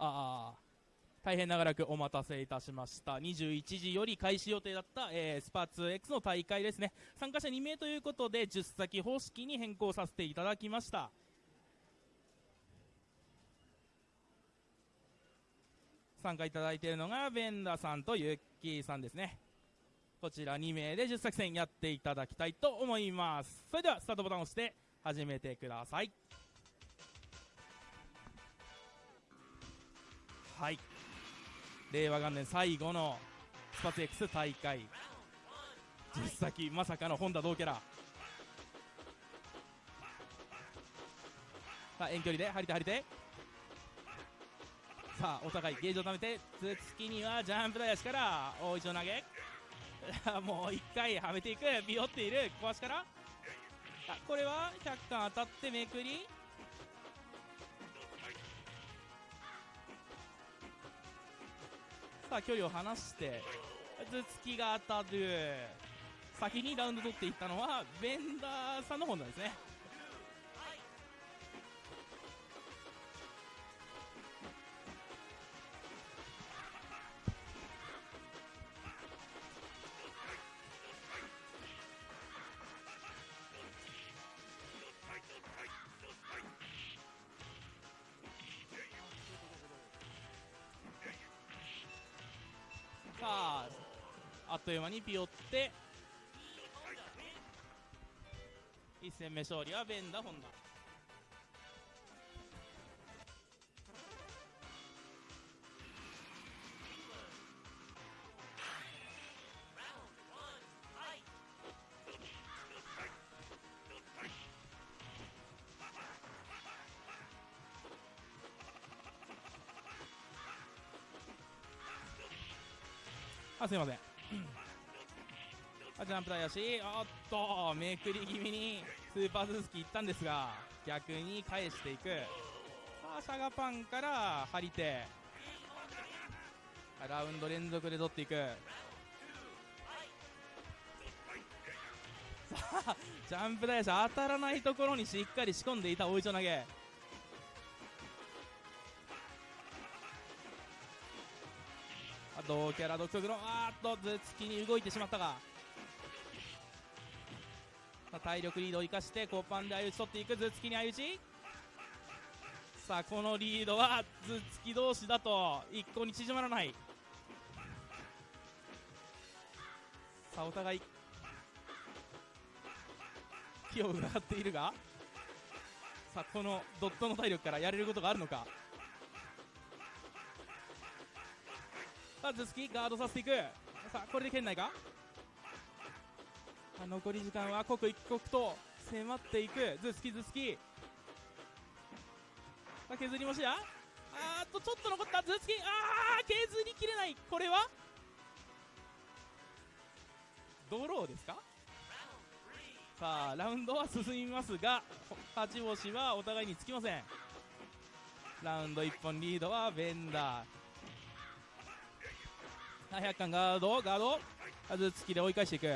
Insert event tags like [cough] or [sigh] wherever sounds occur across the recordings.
ああ。大変長らくお待たせいたしました。21時より開始予定だった、えー、スパーツ X の大会ですね。参加者2名ということで10先方式に変更させていただきました。参加いただいているのがベンダさんとユッキーさんですね。こちら2名で10作戦やっていただきたいと思います。それではスタートボタンを押して始めてください。はい。令和元年最後のスパツ X 大会。実先まさかの本田同キャラ。さあ遠距離で張り手張り手。さあお互いゲージを貯めて頭突きにはジャンプ台足から大一を投げ。[laughs] もう1回はめていく。ビヨっている小足から。あこれは100巻当たってめくり。さあ距離を離して頭突きが当たる先にラウンド取っていったのはベンダーさんの方なんですね。っという間にピヨって。1戦目勝利はベンダ・ホンダ。あすいません。ジャンプ台足おっとめくり気味にスーパースーツキいったんですが逆に返していく。さあシャガパンから張り手。ラウンド連続で取っていく。さあジャンプ台足当たらないところにしっかり仕込んでいた大磯投げ。同キャラ独特のあーっと頭突きに動いてしまったが。体力リードを生かしてコパンで相打ち取っていく頭突きに相打ち。さあこのリードは頭突き同士だと一向に縮まらない。さあお互い気を伺っているがさあこのドットの体力からやれることがあるのか。さあ頭突きガードさせていく。さあこれで圏内か？残り時間は刻一刻と迫っていく。頭突き頭突きさあ削りもしや？あーっとちょっと残った。頭突きあー削りきれない。これは？ドローですか？さあラウンドは進みますが勝ち星はお互いにつきません。ラウンド1本リードはベンダー。100巻ガードガード。頭突きで追い返していく。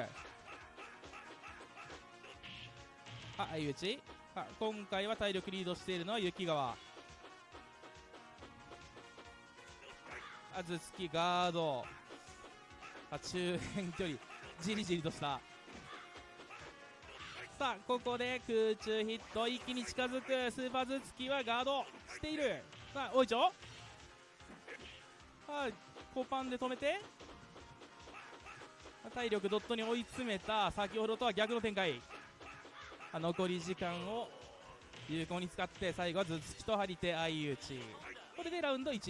あ相打ち。あ今回は体力リードしているのは雪川。あ頭突きガード。あ中辺距離。じりじりとした。さあここで空中ヒット一気に近づく。スーパー頭突きはガード。している。さあおいちょ。はいコパンで止めて。体力ドットに追い詰めた。先ほどとは逆の展開。残り時間を有効に使って最後は頭突きと張り手相打ち。これでラウンド11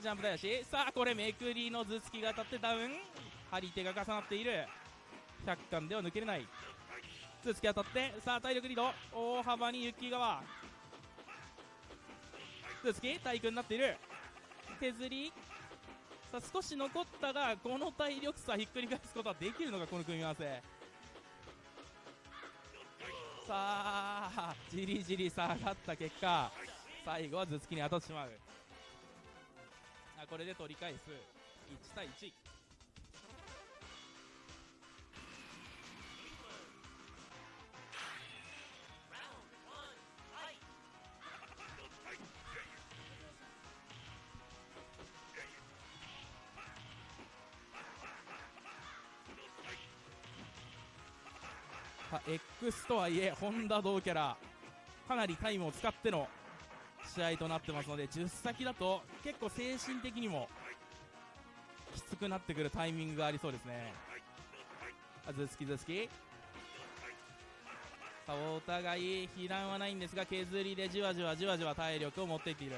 ジャンプ台足さあこれめくりの頭突きが当たってダウン。張り手が重なっている。100巻では抜けれない。頭突き当たってさあ体力リード。大幅に雪川頭突き体育になっている。削り。さあ少し残ったがこの体力差ひっくり返すことはできるのかこの組み合わせ。さあじりじり下がった結果最後は頭突きに当たってしまう。あこれで取り返す。1対1あ X とはいえ本田同キャラかなりタイムを使っての試合となってますので10先だと結構精神的にもきつくなってくるタイミングがありそうですね。あずつきずつきさあお互い被弾はないんですが削りでじわじわじわじわ体力を持っていっている。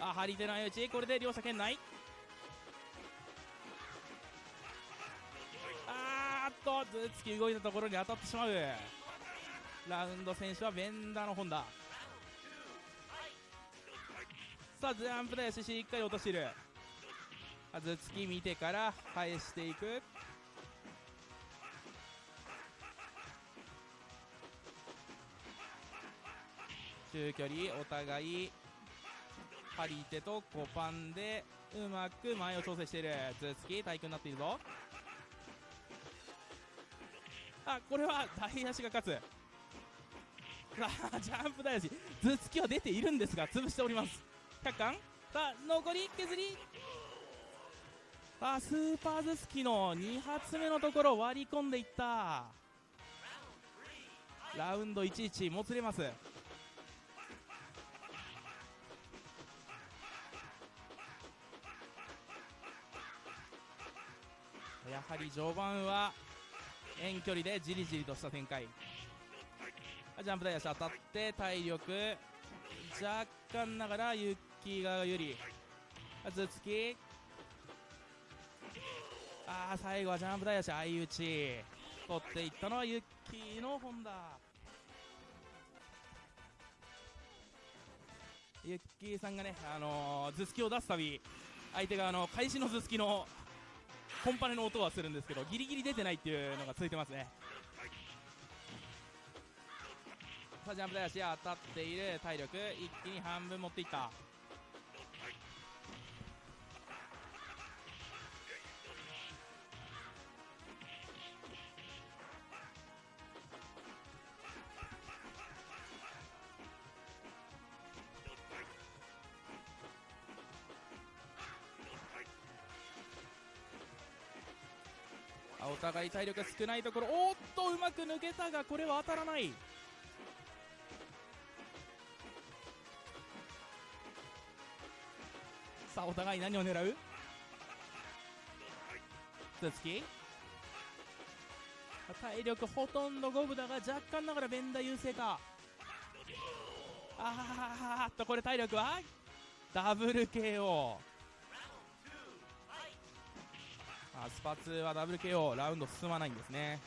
あ張り手の相打ち。これで両者圏内。あーっと頭突き動いたところに当たってしまう。ラウンド選手はベンダーの本田。さあジャンプ台ししっかり落としている。頭突き見てから返していく。中距離お互い張り手とコパンでうまく前を調整している。頭突き対空になっているぞ。あこれは大足が勝つ。さ [laughs] あジャンプ大足頭突きは出ているんですが潰しております。100巻さあ残り削り。さあスーパー頭突きの2発目のところ割り込んでいった。ラウンド11もつれます。やはり序盤は遠距離でじりじりとした展開。ジャンプ台足当たって体力。若干ながらユッキー側有利頭突き。ああ最後はジャンプ台足相打ち。取っていったのはユッキーの本田。ユッキーさんがね、あのー、頭突きを出すたび相手があの開始の頭突きのコンパネの音はするんですけどギリギリ出てないっていうのが続いてますね。さあジャンプ台足当たっている。体力一気に半分持っていった。互い体力が少ないところ。おっとうまく抜けたがこれは当たらない。さあお互い何を狙う？頭突き体力ほとんど五分だが若干ながらベンダ優勢か。あーっとこれ体力は？ダブル KO あスパツはダブル KO ラウンド進まないんですね。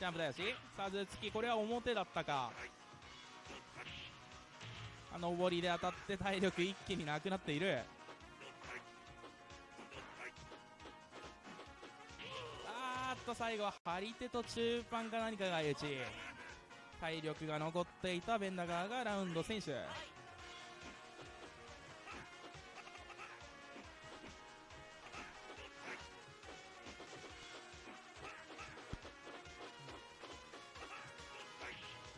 ジャンプだよし。さあ頭突きこれは表だったか。あの上りで当たって体力一気になくなっている。あーっと最後は張り手と中盤か何かが相打ち。体力が残っていたベンダガーがラウンド選手。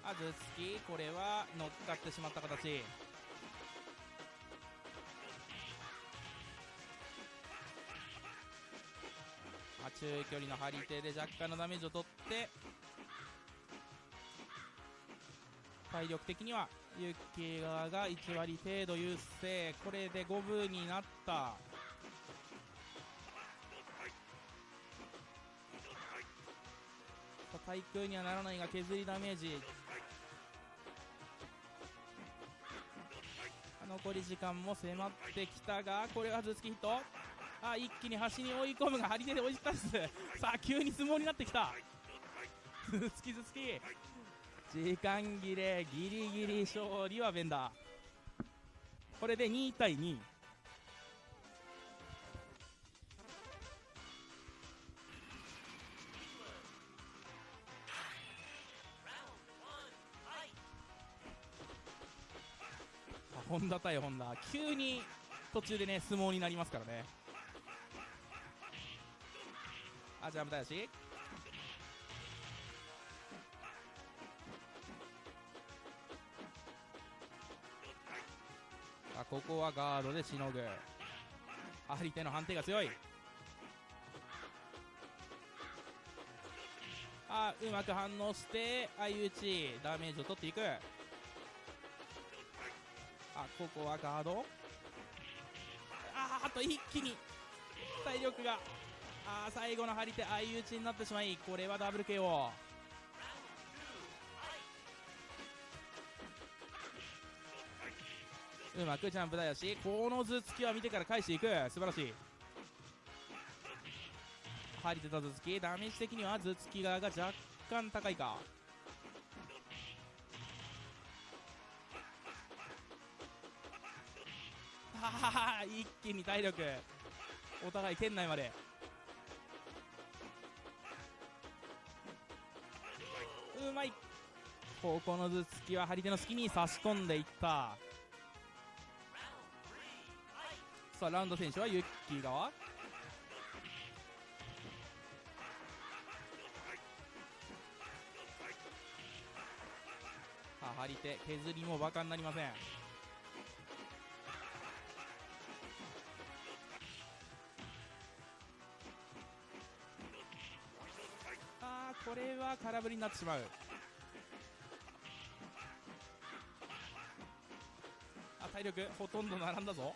あ頭突きこれは乗っかってしまった形。あ中距離の張り手で若干のダメージを取って体力的にはユッキー側が1割程度優勢。これで五分になった。さあ対空にはならないが削りダメージ。残り時間も迫ってきたがこれは頭突きヒット。あ一気に端に追い込むが張り手で追い返すさあ急に相撲になってきた。頭突き頭突き時間切れギリギリ勝利はベンダー。これで2対2本田対本田。急に途中でね相撲になりますからね。あジャンプだしあここはガードでしのぐ。張り手の判定が強い。あうまく反応して相打ち。ダメージを取っていく。あここはガード？あーあと一気に体力が。あー最後の張り手相打ちになってしまいこれはダブル KO うまくジャンプだよし。この頭突きは見てから返していく。素晴らしい。張り手た頭突き。ダメージ的には頭突き側が若干高いか。ははは一気に体力お互い圏内まで。うまい。ここの頭突きは張り手の隙に差し込んでいった。さあラウンド選手はユッキー側。張り手削りもバカになりません。これは空振りになってしまう。あ体力ほとんど並んだぞ。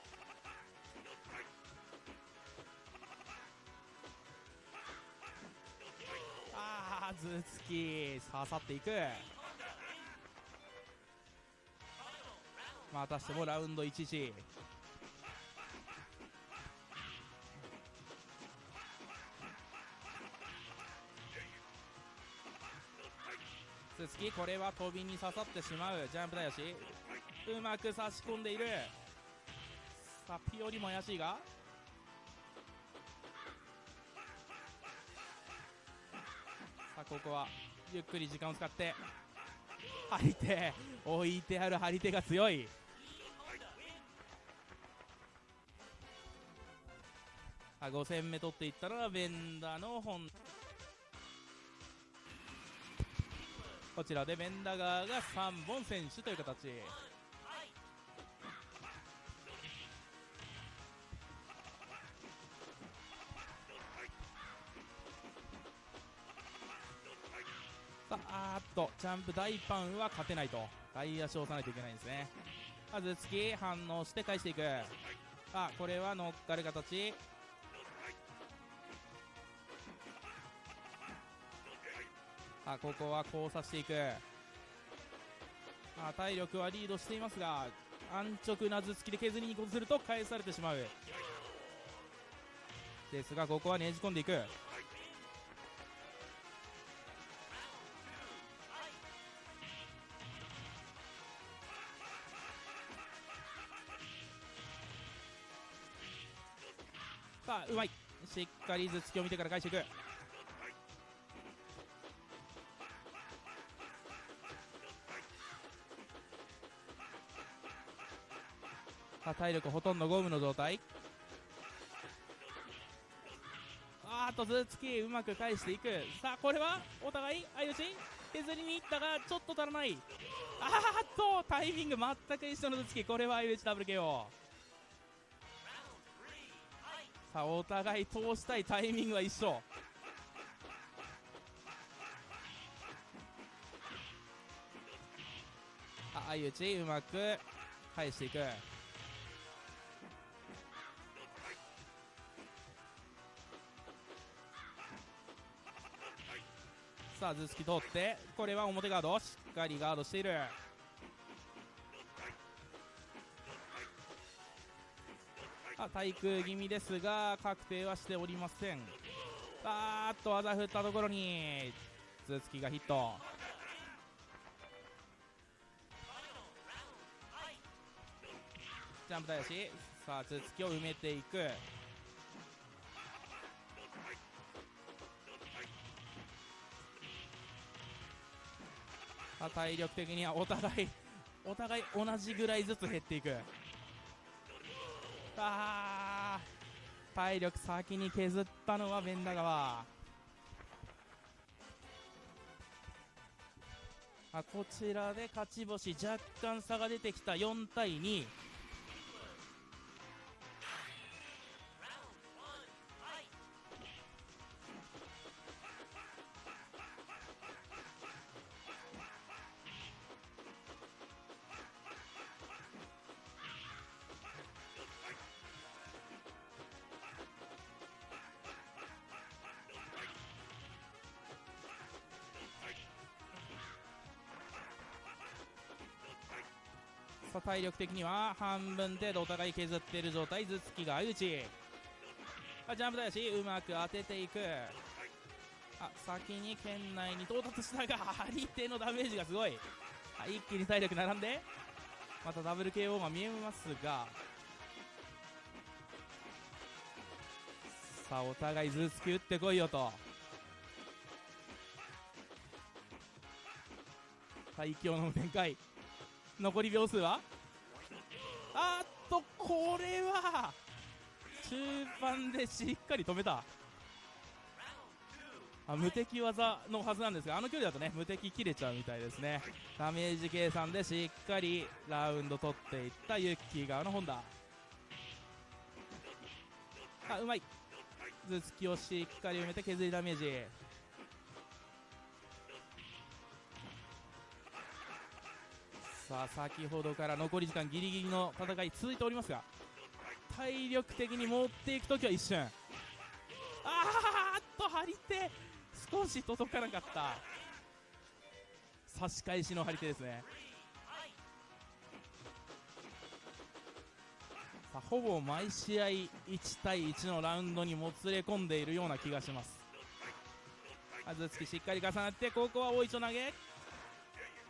ああ頭突き。刺さっていく。またしてもラウンド1時。これは飛びに刺さってしまう。ジャンプだよし。うまく差し込んでいる。さあピオリも怪しいが。さあここはゆっくり時間を使って。張り手。置いてある張り手が強い。あ5戦目取っていったのはベンダーの本。こちらでベンダ側が3本選手という形。さああっとジャンプ大パンは勝てないと。外足を押さないといけないんですね。まず突き反応して返していく。あこれは乗っかる形。あここは交差していく。あ体力はリードしていますが安直な頭突きで削りに行こすると返されてしまう。ですがここはねじ込んでいく。さあうまい。しっかり頭突きを見てから返していく。あ体力ほとんどゴムの状態。あーっと頭突きうまく返していく。さあこれはお互い相打ち削りにいったがちょっと足らない。あーっとタイミング全く一緒の頭突きこれは相打ちダブル KO さあお互い通したいタイミングは一緒。あ相打ちうまく返していく。さあ頭突き通ってこれは表ガードしっかりガードしている。あ対空気味ですが確定はしておりません。あーっと技振ったところに頭突きがヒット。ジャンプだよし。さあ頭突きを埋めていく。体力的にはお互いお互い同じぐらいずつ減っていく。あ体力先に削ったのはベンダ川。あこちらで勝ち星若干差が出てきた。4対2体力的には半分程度お互い削っている状態頭突きが相打ち。あジャンプだしうまく当てていく。あ先に圏内に到達したが [laughs] 張手のダメージがすごい。あ一気に体力並んで。またダブル KO が見えますが。さあお互い頭突き打ってこいよと。最強の展開。残り秒数は？あっとこれは中盤でしっかり止めた。あ無敵技のはずなんですがあの距離だとね無敵切れちゃうみたいですね。ダメージ計算でしっかりラウンド取っていったユッキー側の本田。あうまい。頭突きをしっかり埋めて削りダメージ。さあ先ほどから残り時間ギリギリの戦い続いておりますが体力的に持っていくときは一瞬。あーっと張り手。少し届かなかった。差し返しの張り手ですね。さあほぼ毎試合1対1のラウンドにもつれ込んでいるような気がします。あずつきしっかり重なってここは大一投げ。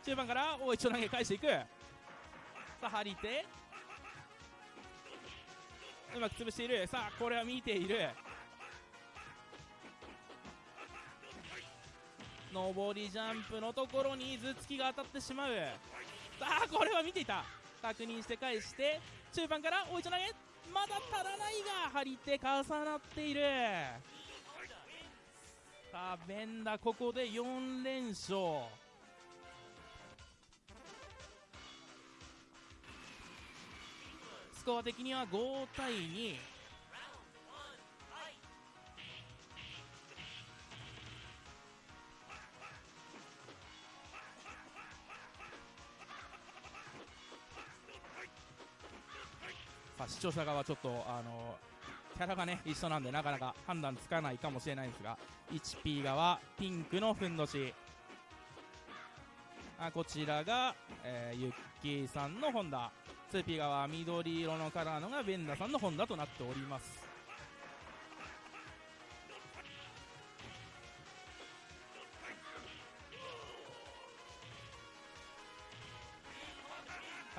中盤から大一投げ返していく。さあ張り手。うまく潰している。さあこれは見ている。上りジャンプのところに頭突きが当たってしまう。さあこれは見ていた。確認して返して中盤から大一投げ。まだ足らないが張り手重なっている。さあベンダここで4連勝。コア的には5対2さあ視聴者側ちょっとあのキャラがね一緒なんでなかなか判断つかないかもしれないんですが 1P 側ピンクのふんどし。あこちらが、えー、ユッキーさんのホンダ 2P 側緑色のカラーのがベンダさんのホンダとなっております。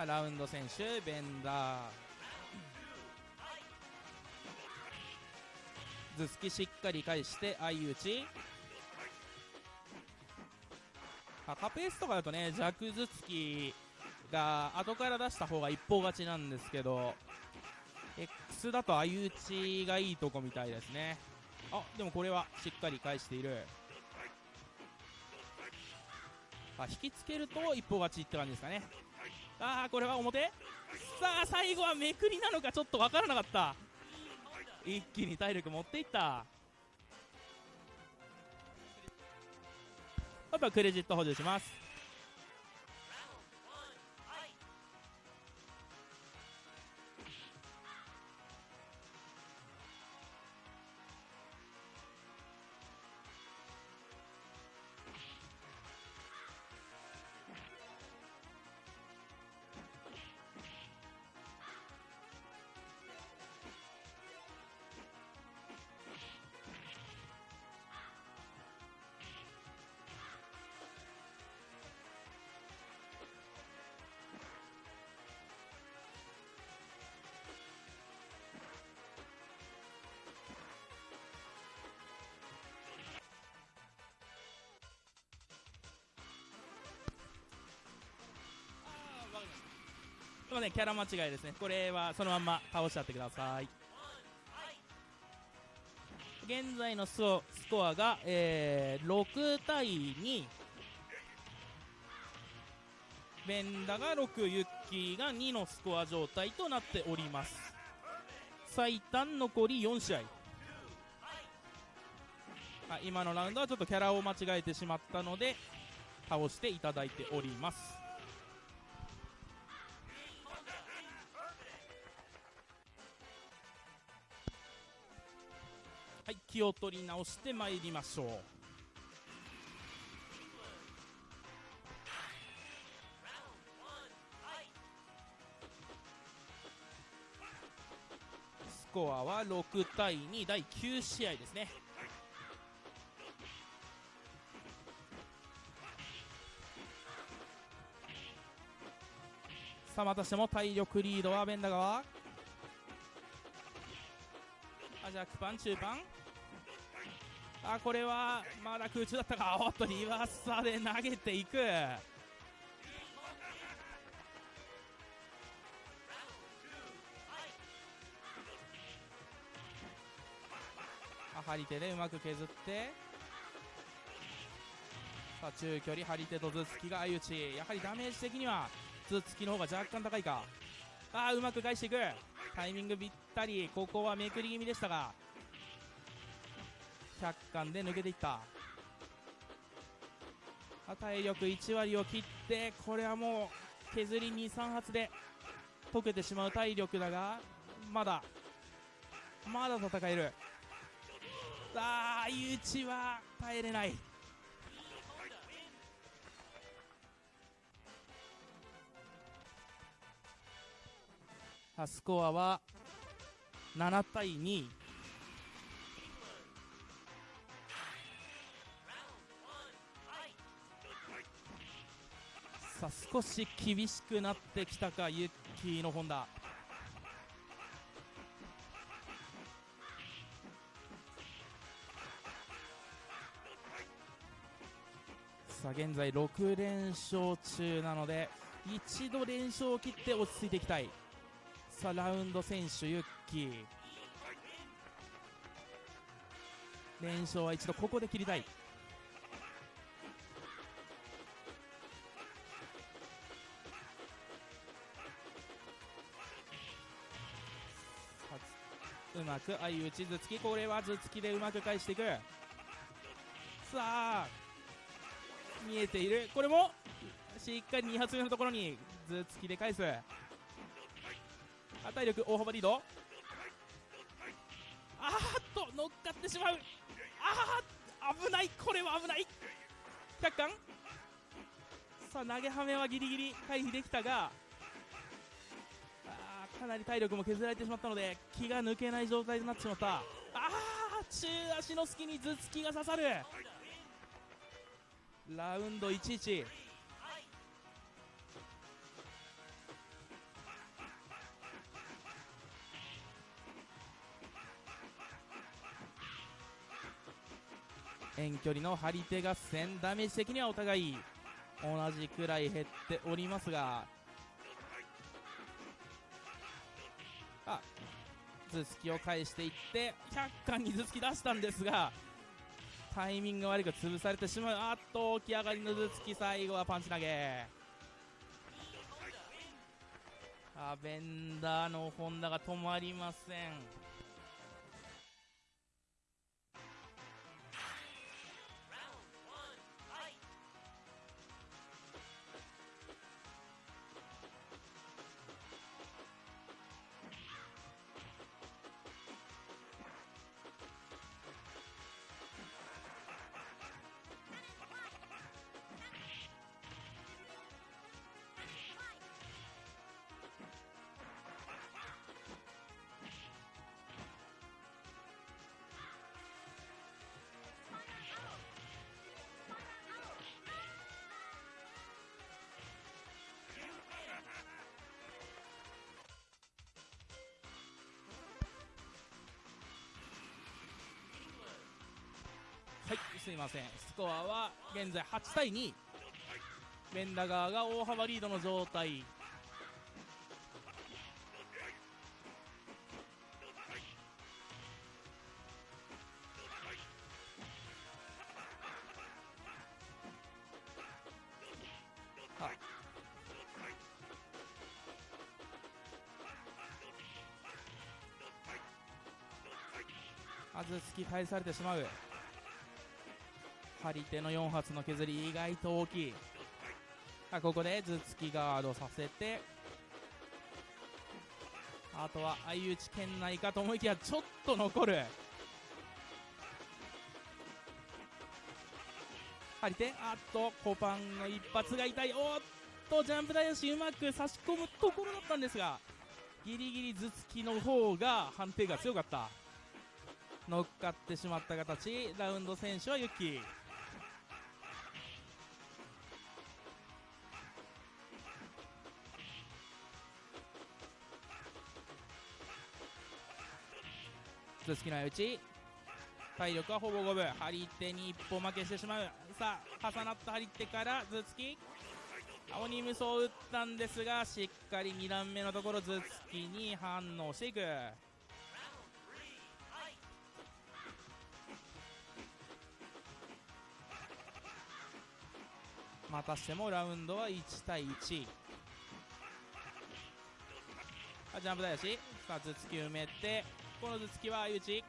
ラウンド選手ベンダー。頭突きしっかり返して相打ち。あカペースとかだとね弱頭突き。が後から出した方が一方勝ちなんですけど X だと相打ちがいいとこみたいですね。あでもこれはしっかり返している。あ引きつけると一方勝ちって感じですかね。ああこれは表？さあ最後はめくりなのかちょっと分からなかった。一気に体力持っていった。あとはクレジット補充します。ませんキャラ間違いですね。これはそのまんま倒しちゃってください。現在のスコアが、えー、6対2ベンダが6ユッキーが2のスコア状態となっております。最短残り4試合。あ今のラウンドはちょっとキャラを間違えてしまったので倒していただいております。気を取り直してまいりましょう。スコアは6対2第9試合ですね。さあまたしても体力リードはベンダ川アジャックパン中パン。あこれはまだ空中だったか。おっとリバーサーで投げていく。張り手でうまく削って。さあ中距離張り手と頭突きが相打ち。やはりダメージ的には頭突きの方が若干高いか。ああうまく返していく。タイミングぴったり。ここはめくり気味でしたが。100巻で抜けていった。体力1割を切ってこれはもう削り23発で溶けてしまう体力だがまだまだ戦える。さあ相打ちは耐えれない。スコアは7対2少し厳しくなってきたかユッキーの本田。さあ現在6連勝中なので一度連勝を切って落ち着いていきたい。さあラウンド選手ユッキー。連勝は一度ここで切りたい。まく相打ち頭突きこれは頭突きでうまく返していく。さあ見えている。これもしっかり2発目のところに頭突きで返す。体力大幅リード。あーっと乗っかってしまう。ああ危ない。これは危ない。100巻さあ投げはめはギリギリ回避できたがかなり体力も削られてしまったので気が抜けない状態になってしまった。ああ中足の隙に頭突きが刺さる。ラウンド11遠距離の張り手合戦ダメージ的にはお互い同じくらい減っておりますが頭突きを返していって100巻に頭突き出したんですがタイミング悪く潰されてしまう。あっと起き上がりの頭突き最後はパンチ投げ。アベンダーの本田が止まりません。すいません。スコアは現在8対2ベンダガーが大幅リードの状態。あ。ず突き返されてしまう。張り手の4発の削り意外と大きい。あここで頭突きガードさせて。あとは相打ち圏内かと思いきやちょっと残る。張り手あっとコパンの一発が痛い。おっとジャンプ台足うまく差し込むところだったんですがギリギリ頭突きの方が判定が強かった。乗っかってしまった形。ラウンド選手はユッキー。頭突きの相打ち体力はほぼ五分。張り手に一歩負けしてしまう。さあ重なった張り手から頭突き。鬼無双を打ったんですがしっかり2段目のところ頭突きに反応していく。またしてもラウンドは1対1あジャンプ台足さあ頭突き埋めてこの頭突きは相打ち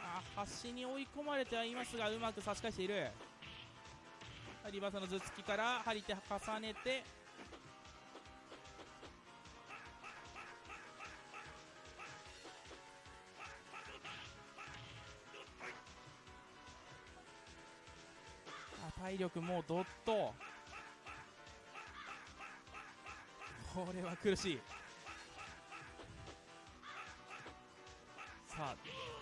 あ端に追い込まれてはいますがうまく差し返している。リバーサの頭突きから張り手重ねて。あ体力もうどっと。これは苦しい。さあ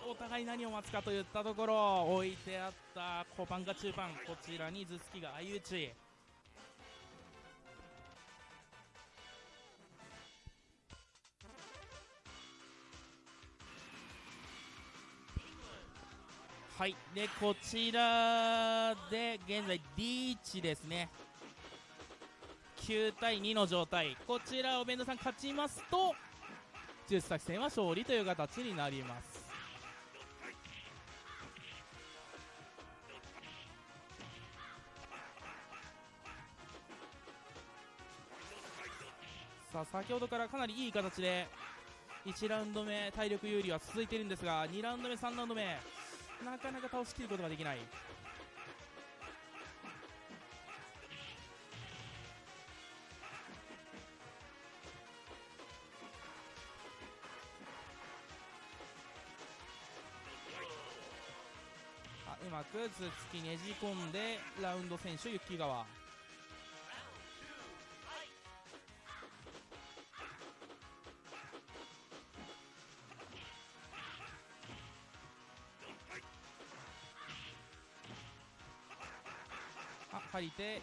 お互い何を待つかといったところ。置いてあった。小パンか中パンこちらに頭突きが相打ち。はい。でこちらで現在リーチですね。9対2の状態。こちらお弁当さん勝ちますとジュース作戦は勝利という形になります。さあ先ほどからかなりいい形で1ラウンド目体力有利は続いているんですが2ラウンド目3ラウンド目なかなか倒しきることができない。突きねじ込んでラウンド選手ユッキー川。あ張り手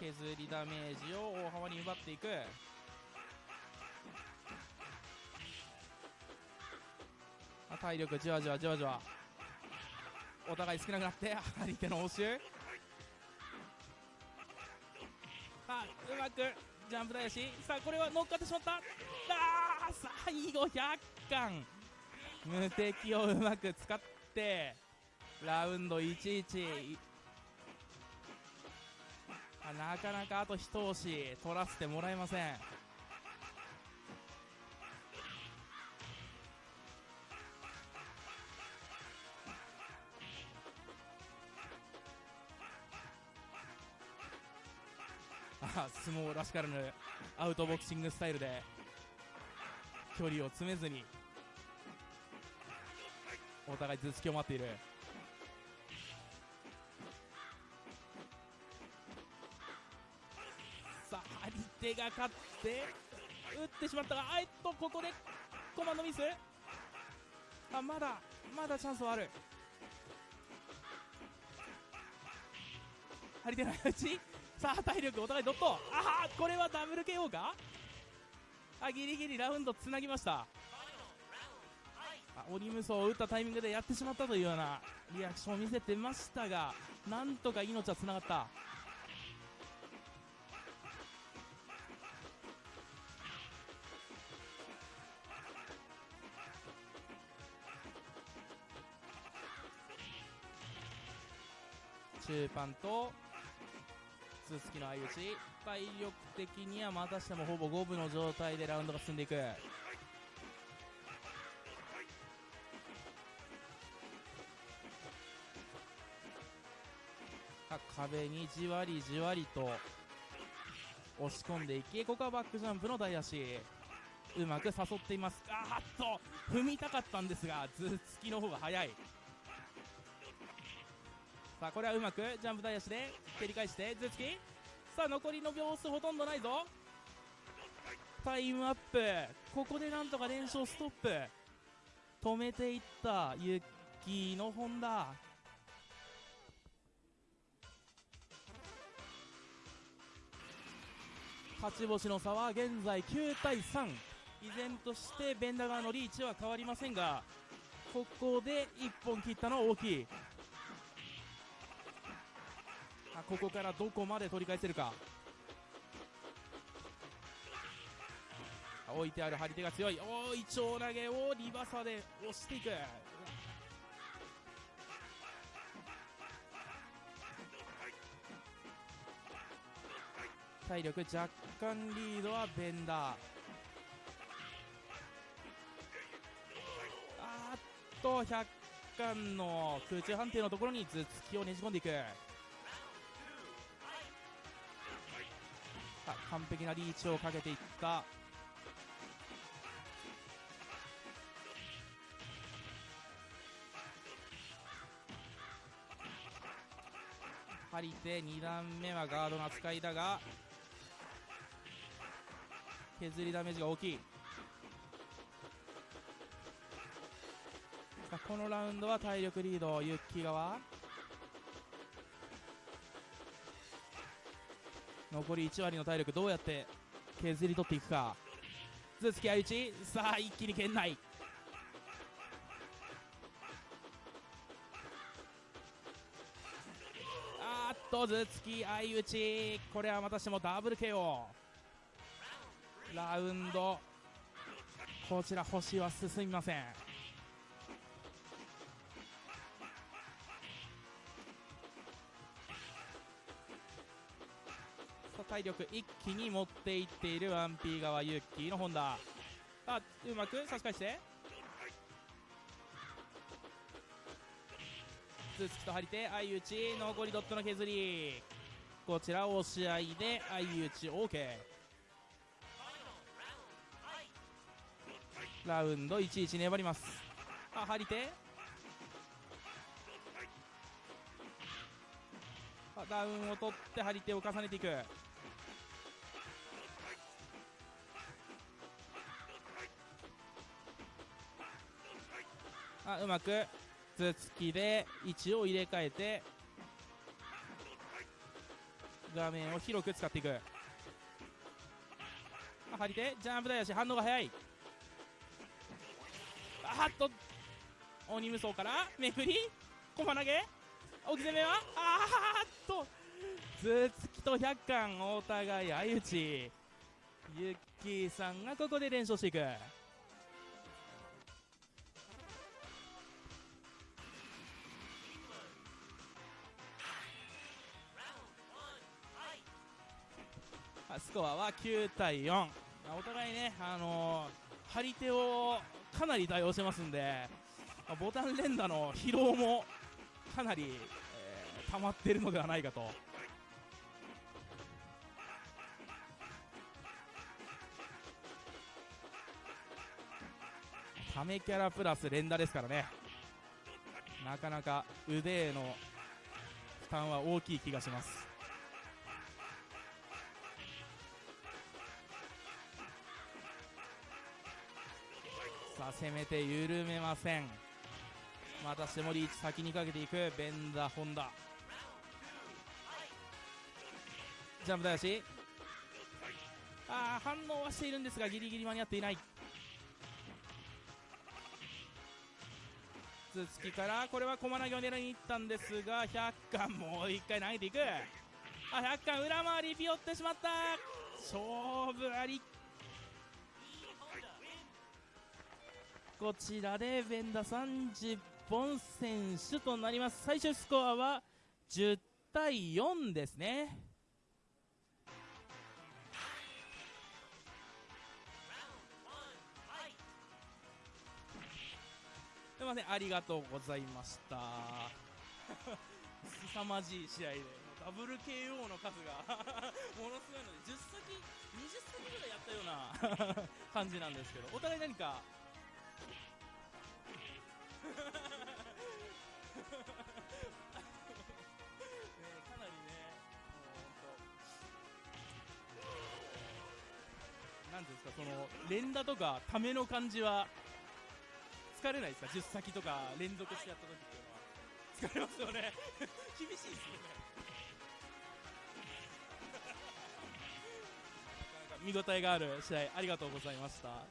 削りダメージを大幅に奪っていく。あ体力じわじわじわじわ。お互い少なくなって張り手の応酬。あうまくジャンプ台足さあこれは乗っかってしまった。あ最後100巻無敵をうまく使ってラウンド11あなかなかあと一押し取らせてもらえません。あ相撲らしからぬアウトボクシングスタイルで距離を詰めずにお互い頭突きを待っている。さあ張り手が勝って打ってしまったがあえっとここでコマンドミス。あまだまだチャンスはある。張り手の打ち。さあ体力お互いドット。ああこれはダブル KO か？あギリギリラウンドつなぎました。あ鬼無双を打ったタイミングでやってしまったというようなリアクションを見せてましたがなんとか命はつながった。中パンと頭突きの相打ち。体力的にはまたしてもほぼ五分の状態でラウンドが進んでいく。壁にじわりじわりと押し込んでいきここはバックジャンプの大足。うまく誘っています。あっと。踏みたかったんですが頭突きの方が早い。さあこれはうまくジャンプ台足で蹴り返して頭突き。さあ残りの秒数ほとんどないぞ。タイムアップ。ここでなんとか連勝ストップ。止めていったユッキーの本田勝ち星の差は現在9対3依然としてベンダー側のリーチは変わりませんがここで1本切ったのは大きい。ここからどこまで取り返せるか。置いてある張り手が強い。おーイチョウ投げをリバーサーで押していく。体力若干リードはベンダー。あっと100巻の空中判定のところに頭突きをねじ込んでいく。完璧なリーチをかけていった張り手2段目はガードの扱いだが削りダメージが大きい。さあこのラウンドは体力リードユッキー側。残り1割の体力どうやって削り取っていくか。頭突き相打ちさあ一気に圏内。あーっと頭突き相打ちこれはまたしてもダブル KO ラウンド。こちら星は進みません。体力一気に持っていっている 1P 側ユッキーの本田さあうまく差し返して。頭突きと張り手相打ち残りドットの削り。こちら押し合いで相打ち OK ラウンド11粘ります。あ張り手あダウンを取って張り手を重ねていく。あうまく。頭突きで位置を入れ替えて。画面を広く使っていく。あ張り手ジャンプ台足反応が早い。あっと。鬼無双からめくり駒投げ。置き攻めはあーっと。頭突きと100巻お互い相打ち。ユッキーさんがここで連勝していく。スコアは9対4お互いね、あのー、張り手をかなり対応してますんで、ボタン連打の疲労もかなり、えー溜まっているのではないかと。ためキャラプラス連打ですからね。なかなか腕への負担は大きい気がします。さあ攻めて緩めません。またしてもリーチ先にかけていく。ベンダホンダ。ジャンプだし。あ反応はしているんですがギリギリ間に合っていない。頭突きからこれは駒投げを狙いに行ったんですが100巻もう一回投げていく。あ100巻裏回りピヨってしまった。勝負ありこちらでベンダ30本選手となります。最終スコアは10対4ですね。すいませんありがとうございました。凄まじい試合でダブル KO の数が [laughs] ものすごいので10先20先ぐらいやったような [laughs] 感じなんですけどお互い何かかなりねもう本当なんていうんですかその連打とかための感じは疲れないですか？10先とか連続してやった時っていうのは。疲れますよね。[laughs] 厳しいですよね。[laughs] なかなか見応えがある試合ありがとうございました。